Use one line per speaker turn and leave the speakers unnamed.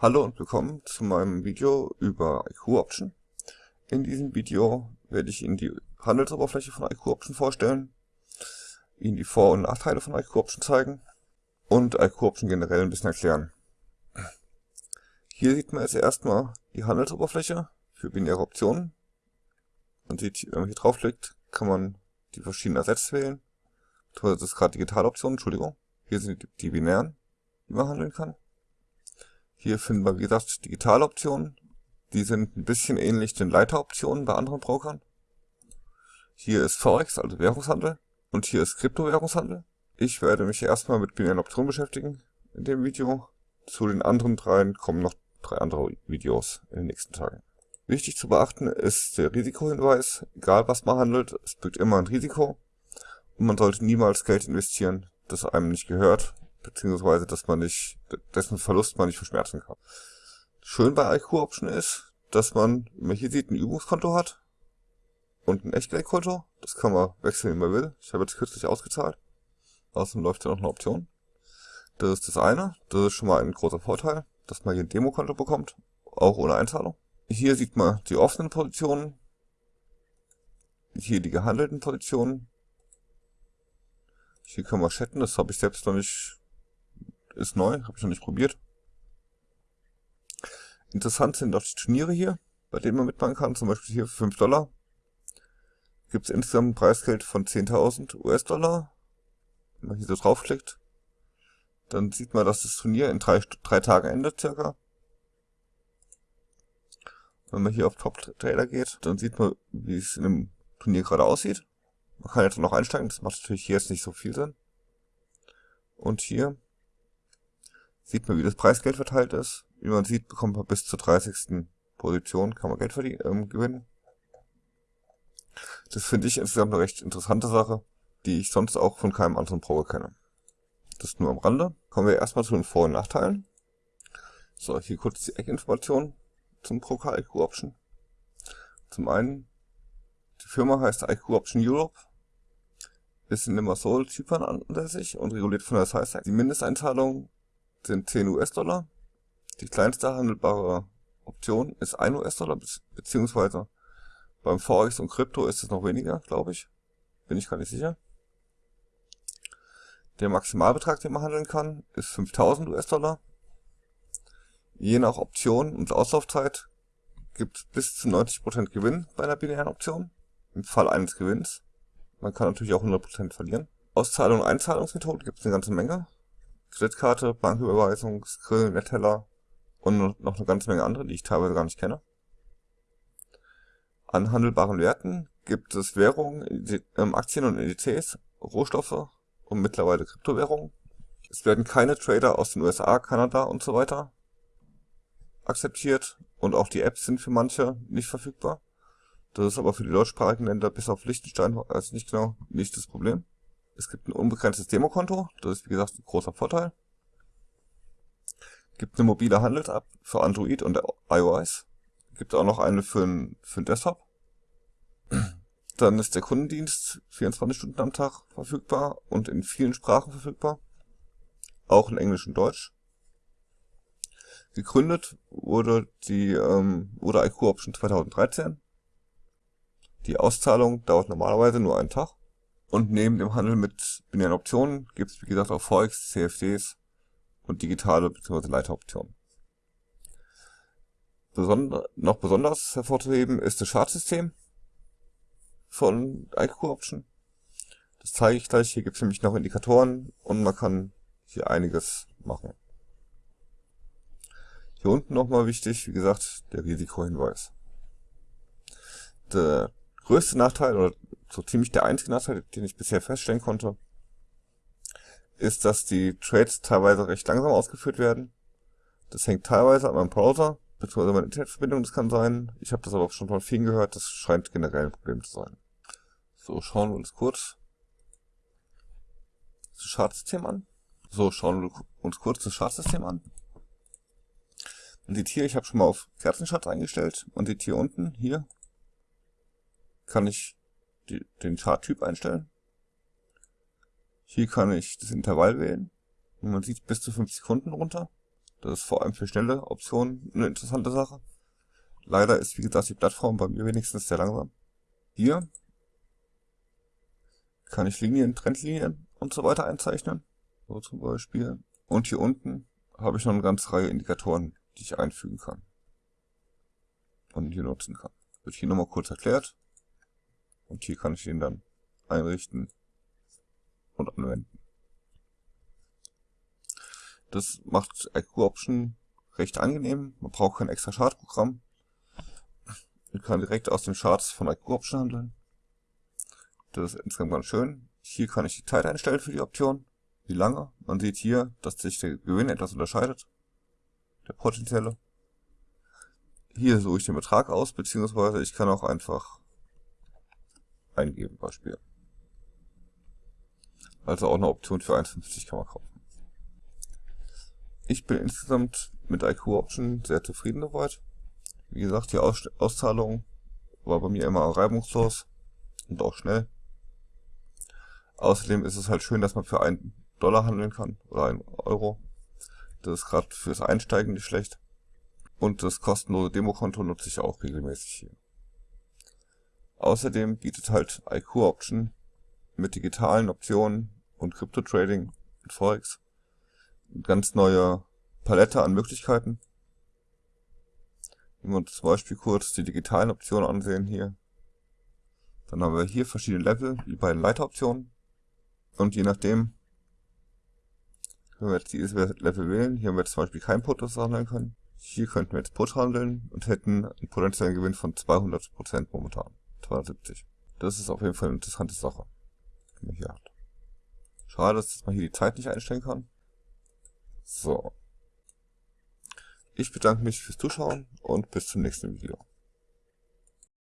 Hallo und willkommen zu meinem Video über IQ Option. In diesem Video werde ich Ihnen die Handelsoberfläche von IQ Option vorstellen, Ihnen die Vor- und Nachteile von IQ Option zeigen und IQ Option generell ein bisschen erklären. Hier sieht man jetzt erstmal die Handelsoberfläche für binäre Optionen. Man sieht, wenn man hier draufklickt, kann man die verschiedenen Sätze wählen. Das ist gerade digitale Optionen, Entschuldigung. Hier sind die binären, die man handeln kann. Hier finden wir, wie gesagt, digitale Optionen. Die sind ein bisschen ähnlich den Leiteroptionen bei anderen Brokern. Hier ist Forex, also Währungshandel. Und hier ist Kryptowährungshandel. Ich werde mich erstmal mit binären Optionen beschäftigen in dem Video. Zu den anderen dreien kommen noch drei andere Videos in den nächsten Tagen. Wichtig zu beachten ist der Risikohinweis. Egal was man handelt, es birgt immer ein Risiko. Und man sollte niemals Geld investieren, das einem nicht gehört beziehungsweise dass man nicht, dessen Verlust man nicht verschmerzen kann. Schön bei IQ Option ist, dass man, wie man hier sieht, ein Übungskonto hat und ein Echtgeldkonto. Das kann man wechseln, wie man will. Ich habe jetzt kürzlich ausgezahlt. Außerdem läuft ja noch eine Option. Das ist das eine. Das ist schon mal ein großer Vorteil, dass man hier ein Demokonto bekommt, auch ohne Einzahlung. Hier sieht man die offenen Positionen. Hier die gehandelten Positionen. Hier kann man chatten, das habe ich selbst noch nicht ist neu, habe ich noch nicht probiert. Interessant sind auch die Turniere hier, bei denen man mitmachen kann. Zum Beispiel hier für 5 Dollar gibt es insgesamt ein Preisgeld von 10.000 US-Dollar. Wenn man hier so draufklickt, dann sieht man, dass das Turnier in drei, drei Tagen endet circa. Wenn man hier auf Top Trader geht, dann sieht man, wie es in dem Turnier gerade aussieht. Man kann jetzt noch einsteigen, das macht natürlich hier jetzt nicht so viel Sinn. Und hier sieht man, wie das Preisgeld verteilt ist. Wie man sieht, bekommt man bis zur 30. Position, kann man Geld verdienen, ähm, gewinnen. Das finde ich insgesamt eine recht interessante Sache, die ich sonst auch von keinem anderen Pro kenne. Das nur am Rande. Kommen wir erstmal zu den Vor- und Nachteilen. So, hier kurz die Eckinformation zum Procar IQ Option. Zum einen, die Firma heißt IQ Option Europe, ist in Limassol, Zypern ansässig und reguliert von der SISAC. Die Mindesteinzahlung sind 10 US-Dollar. Die kleinste handelbare Option ist 1 US-Dollar, beziehungsweise beim Forex und Krypto ist es noch weniger, glaube ich. Bin ich gar nicht sicher. Der Maximalbetrag, den man handeln kann, ist 5000 US-Dollar. Je nach Option und Auslaufzeit gibt es bis zu 90% Gewinn bei einer binären Option. Im Fall eines Gewinns. Man kann natürlich auch 100% verlieren. Auszahlung und Einzahlungsmethoden gibt es eine ganze Menge. Kreditkarte, Banküberweisung, Skrill, Netteller und noch eine ganze Menge andere, die ich teilweise gar nicht kenne. An handelbaren Werten gibt es Währungen, ähm, Aktien und Indizes, Rohstoffe und mittlerweile Kryptowährungen. Es werden keine Trader aus den USA, Kanada und so weiter akzeptiert und auch die Apps sind für manche nicht verfügbar. Das ist aber für die deutschsprachigen Länder bis auf Liechtenstein also nicht genau nicht das Problem. Es gibt ein unbegrenztes Demokonto, das ist wie gesagt ein großer Vorteil. Gibt eine mobile Handels-App für Android und iOS. Gibt auch noch eine für den Desktop. Dann ist der Kundendienst 24 Stunden am Tag verfügbar und in vielen Sprachen verfügbar. Auch in Englisch und Deutsch. Gegründet wurde die ähm, wurde IQ Option 2013. Die Auszahlung dauert normalerweise nur einen Tag. Und neben dem Handel mit binären Optionen gibt es wie gesagt auch Forex, CFDs und digitale bzw. Leiteroptionen. Besonder, noch besonders hervorzuheben ist das Chartsystem von IQ Option. Das zeige ich gleich. Hier gibt es nämlich noch Indikatoren und man kann hier einiges machen. Hier unten nochmal wichtig, wie gesagt, der Risikohinweis. Der größte Nachteil oder so ziemlich der einzige Nachteil, den ich bisher feststellen konnte, ist, dass die Trades teilweise recht langsam ausgeführt werden. Das hängt teilweise an meinem Browser, beziehungsweise meiner Internetverbindung, das kann sein. Ich habe das aber auch schon von vielen gehört, das scheint generell ein Problem zu sein. So, schauen wir uns kurz das Chartsystem an. So, schauen wir uns kurz das Chartsystem an. Man sieht hier, ich habe schon mal auf Kerzenschatz eingestellt. Man sieht hier unten, hier, kann ich die, den Charttyp einstellen. Hier kann ich das Intervall wählen. Und man sieht bis zu 5 Sekunden runter. Das ist vor allem für schnelle Optionen eine interessante Sache. Leider ist, wie gesagt, die Plattform bei mir wenigstens sehr langsam. Hier kann ich Linien, Trendlinien und so weiter einzeichnen. So zum Beispiel. Und hier unten habe ich noch eine ganze Reihe Indikatoren, die ich einfügen kann. Und hier nutzen kann. Wird hier nochmal kurz erklärt. Und hier kann ich den dann einrichten und anwenden. Das macht IQ Option recht angenehm. Man braucht kein extra Chartprogramm. Man kann direkt aus den Charts von IQ Option handeln. Das ist insgesamt ganz schön. Hier kann ich die Zeit einstellen für die Option. Wie lange. Man sieht hier, dass sich der Gewinn etwas unterscheidet. Der potenzielle. Hier suche ich den Betrag aus, beziehungsweise ich kann auch einfach eingeben, Beispiel. Also auch eine Option für 1,50 kann man kaufen. Ich bin insgesamt mit IQ Option sehr zufrieden soweit. Wie gesagt, die Aus Auszahlung war bei mir immer reibungslos und auch schnell. Außerdem ist es halt schön, dass man für einen Dollar handeln kann oder einen Euro. Das ist gerade fürs Einsteigen nicht schlecht. Und das kostenlose Demokonto nutze ich auch regelmäßig hier. Außerdem bietet halt IQ Option mit digitalen Optionen und Crypto Trading und Forex eine ganz neue Palette an Möglichkeiten. Wenn wir uns zum Beispiel kurz die digitalen Optionen ansehen hier, dann haben wir hier verschiedene Level, wie bei den Leiteroptionen. Und je nachdem, wenn wir jetzt dieses Level wählen, hier haben wir zum Beispiel kein Put, das wir handeln können. Hier könnten wir jetzt Put handeln und hätten einen potenziellen Gewinn von 200% momentan. 270. Das ist auf jeden Fall eine interessante Sache, die man hier hat. Schade, dass man hier die Zeit nicht einstellen kann. So. Ich bedanke mich fürs Zuschauen und bis zum nächsten Video.